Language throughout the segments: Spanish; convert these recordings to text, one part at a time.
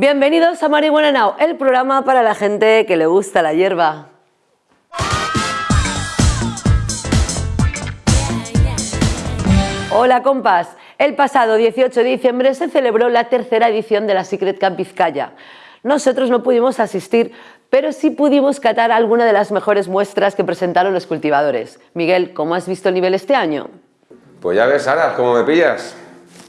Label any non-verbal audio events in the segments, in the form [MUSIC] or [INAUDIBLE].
Bienvenidos a Marihuana Now, el programa para la gente que le gusta la hierba. Hola compas, el pasado 18 de diciembre se celebró la tercera edición de la Secret Camp Vizcaya. Nosotros no pudimos asistir, pero sí pudimos catar alguna de las mejores muestras que presentaron los cultivadores. Miguel, ¿cómo has visto el nivel este año? Pues ya ves, Sara, ¿cómo me pillas?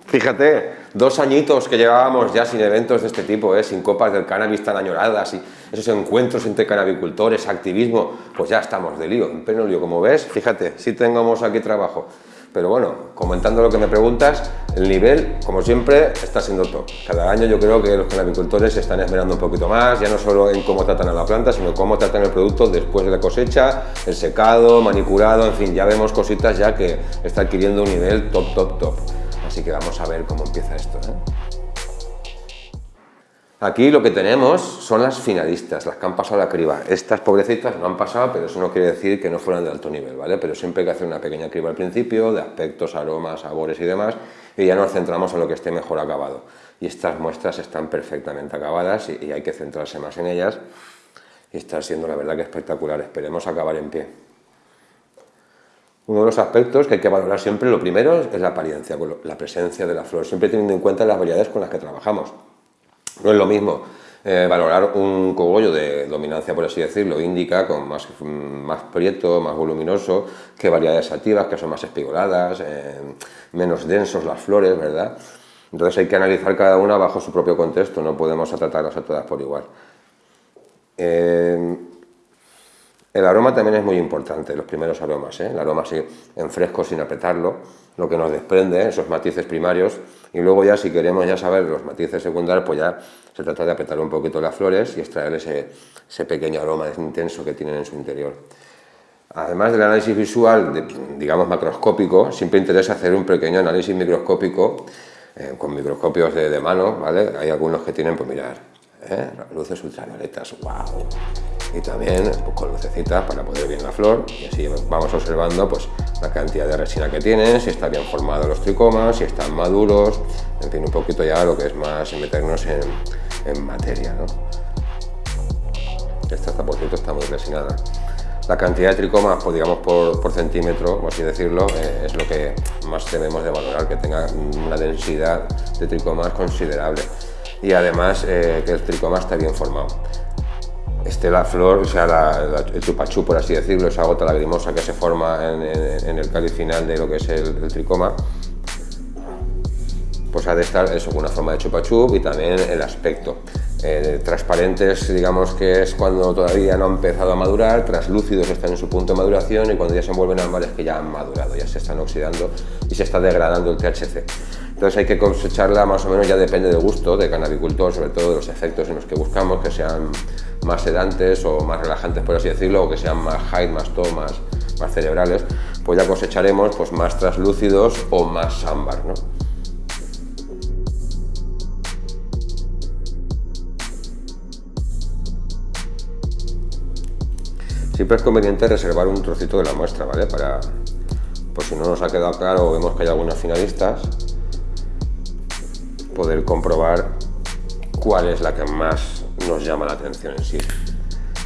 Fíjate, dos añitos que llevábamos ya sin eventos de este tipo, ¿eh? sin copas del cannabis tan añoradas y esos encuentros entre canabicultores, activismo, pues ya estamos de lío, en pleno lío, como ves, fíjate, sí tengamos aquí trabajo. Pero bueno, comentando lo que me preguntas, el nivel, como siempre, está siendo top. Cada año yo creo que los canabicultores se están esmerando un poquito más, ya no solo en cómo tratan a la planta, sino cómo tratan el producto después de la cosecha, el secado, manipulado, en fin, ya vemos cositas ya que está adquiriendo un nivel top, top, top. Así que vamos a ver cómo empieza esto. ¿eh? Aquí lo que tenemos son las finalistas, las que han pasado la criba. Estas pobrecitas no han pasado, pero eso no quiere decir que no fueran de alto nivel, ¿vale? Pero siempre hay que hacer una pequeña criba al principio, de aspectos, aromas, sabores y demás, y ya nos centramos en lo que esté mejor acabado. Y estas muestras están perfectamente acabadas y, hay que centrarse más en ellas. Y está siendo la verdad que espectacular. Esperemos acabar en pie. Uno de los aspectos que hay que valorar siempre, lo primero, es la apariencia, la presencia de la flor, siempre teniendo en cuenta las variedades con las que trabajamos. No es lo mismo eh, valorar un cogollo de dominancia, por así decirlo, índica, con más, más prieto, más voluminoso, que variedades activas, que son más espigoladas, eh, menos densos las flores, ¿verdad? Entonces hay que analizar cada una bajo su propio contexto, no podemos tratarlas a todas por igual. Eh, el aroma también es muy importante, los primeros aromas, el aroma así en fresco sin apretarlo, lo que nos desprende, esos matices primarios, y luego ya si queremos ya saber los matices secundarios, pues ya se trata de apretar un poquito las flores y extraer ese, pequeño aroma intenso que tienen en su interior. Además del análisis visual, digamos macroscópico, siempre interesa hacer un pequeño análisis microscópico eh, con microscopios de, mano, ¿vale? Hay algunos que tienen, pues mirar, ¿eh? luces ultravioletas, wow, y también pues, con lucecitas para poder ver bien la flor y así vamos observando pues la cantidad de resina que tienen, si están bien formados los tricomas, si están maduros, en fin, un poquito ya lo que es más meternos en, en materia. ¿no? Esta, por cierto, está muy resinada. La cantidad de tricomas, pues, digamos por, por centímetro, por así decirlo, eh, es lo que más debemos de valorar, que tenga una densidad de tricomas considerable y además eh, que el tricoma está bien formado. Este la flor, o sea, el chupachú, por así decirlo, esa gota lagrimosa que se forma en, el cáliz final de lo que es el, tricoma, pues ha de estar eso, una forma de chupachú y también el aspecto. Eh, transparentes, digamos que es cuando todavía no han empezado a madurar, translúcidos están en su punto de maduración y cuando ya se envuelven ámbares que ya han madurado, ya se están oxidando y se está degradando el THC. Entonces hay que cosecharla más o menos, ya depende del gusto de canabicultor, sobre todo de los efectos en los que buscamos, que sean más sedantes o más relajantes, por así decirlo, o que sean más high, más to, más, cerebrales, pues ya cosecharemos pues, más translúcidos o más ámbar. ¿no? Siempre es conveniente reservar un trocito de la muestra, ¿vale? Para, por si no nos ha quedado claro o vemos que hay algunos finalistas, poder comprobar cuál es la que más nos llama la atención en sí.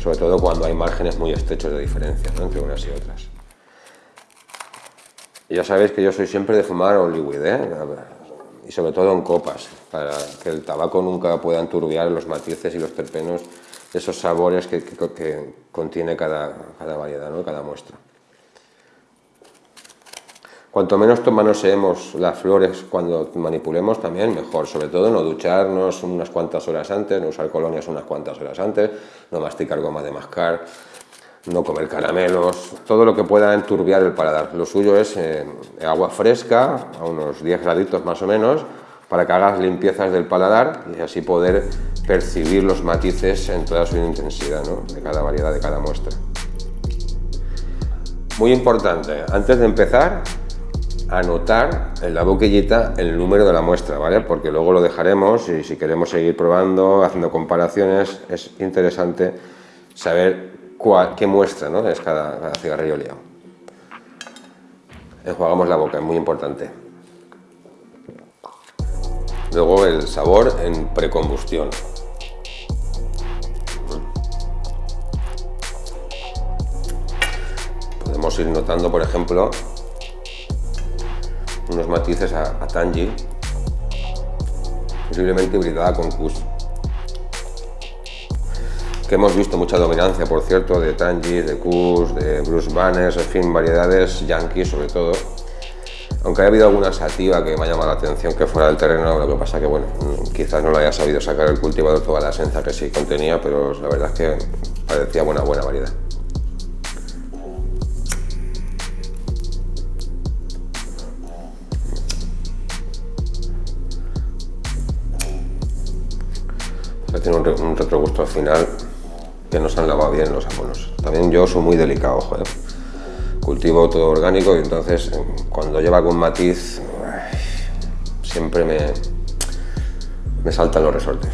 Sobre todo cuando hay márgenes muy estrechos de diferencia entre unas y otras. Ya sabéis que yo soy siempre de fumar Hollywood, ¿eh? y sobre todo en copas, para que el tabaco nunca pueda enturbiar los matices y los terpenos, esos sabores que, contiene cada, cada variedad, ¿no? cada muestra. Cuanto menos manoseemos las flores cuando manipulemos también mejor, sobre todo no ducharnos unas cuantas horas antes, no usar colonias unas cuantas horas antes, no masticar goma de mascar, no comer caramelos, todo lo que pueda enturbiar el paladar. Lo suyo es eh, agua fresca, a unos 10 graditos más o menos, para que hagas limpiezas del paladar y así poder percibir los matices en toda su intensidad de cada variedad, de cada muestra. Muy importante, antes de empezar, anotar en la boquillita el número de la muestra, ¿vale? Porque luego lo dejaremos y si queremos seguir probando, haciendo comparaciones, es interesante saber cuál, qué muestra ¿no? es cada, cada cigarrillo liado. Enjuagamos la boca, es muy importante. Luego el sabor en precombustión. Podemos ir notando, por ejemplo, unos matices a, a Tangi, posiblemente hibridada con Kush. Que hemos visto mucha dominancia, por cierto, de Tangi, de Kush, de Bruce Banners, en fin, variedades yankees sobre todo. Aunque haya habido alguna sativa que me ha llamado la atención que fuera del terreno, lo que pasa que, bueno, quizás no lo haya sabido sacar el cultivador toda la esencia que sí contenía, pero la verdad es que parecía buena, buena variedad. Tiene un, retrogusto al final que nos han lavado bien los abonos. También yo soy muy delicado, joder. Cultivo todo orgánico y entonces eh, cuando lleva algún matiz siempre me, me saltan los resortes.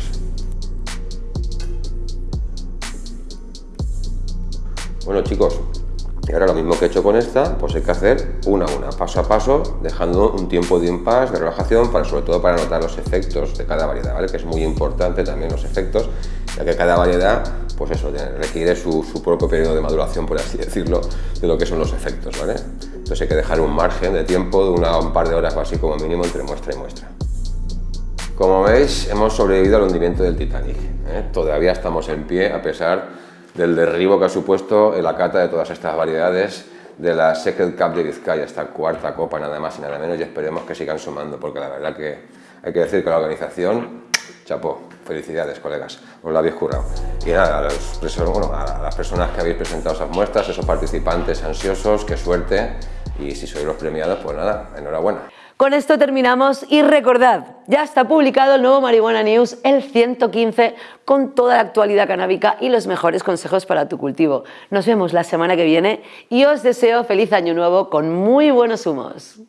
Bueno chicos, y ahora lo mismo que he hecho con esta, pues hay que hacer una a una, paso a paso, dejando un tiempo de impasse, de relajación, para, sobre todo para notar los efectos de cada variedad, ¿vale? que es muy importante también los efectos, ya que cada variedad pues eso, requiere su, propio periodo de maduración, por así [LAUGHS] decirlo, de lo que son los efectos. ¿vale? Entonces hay que dejar un margen de tiempo de una, un par de horas o así como mínimo entre muestra y muestra. Como veis, hemos sobrevivido al hundimiento del Titanic. ¿eh? Todavía estamos en pie a pesar del derribo que ha supuesto la cata de todas estas variedades de la Secret Cup de Vizcaya, esta cuarta copa nada más y nada menos y esperemos que sigan sumando porque la verdad que hay que decir que la organización, chapó, felicidades colegas, os la habéis currado. Y nada, a, a las personas que habéis presentado esas muestras, esos participantes ansiosos, qué suerte y si sois los premiados, pues nada, enhorabuena. Con esto terminamos y recordad, ya está publicado el nuevo Marihuana News, el 115, con toda la actualidad canábica y los mejores consejos para tu cultivo. Nos vemos la semana que viene y os deseo feliz año nuevo con muy buenos humos.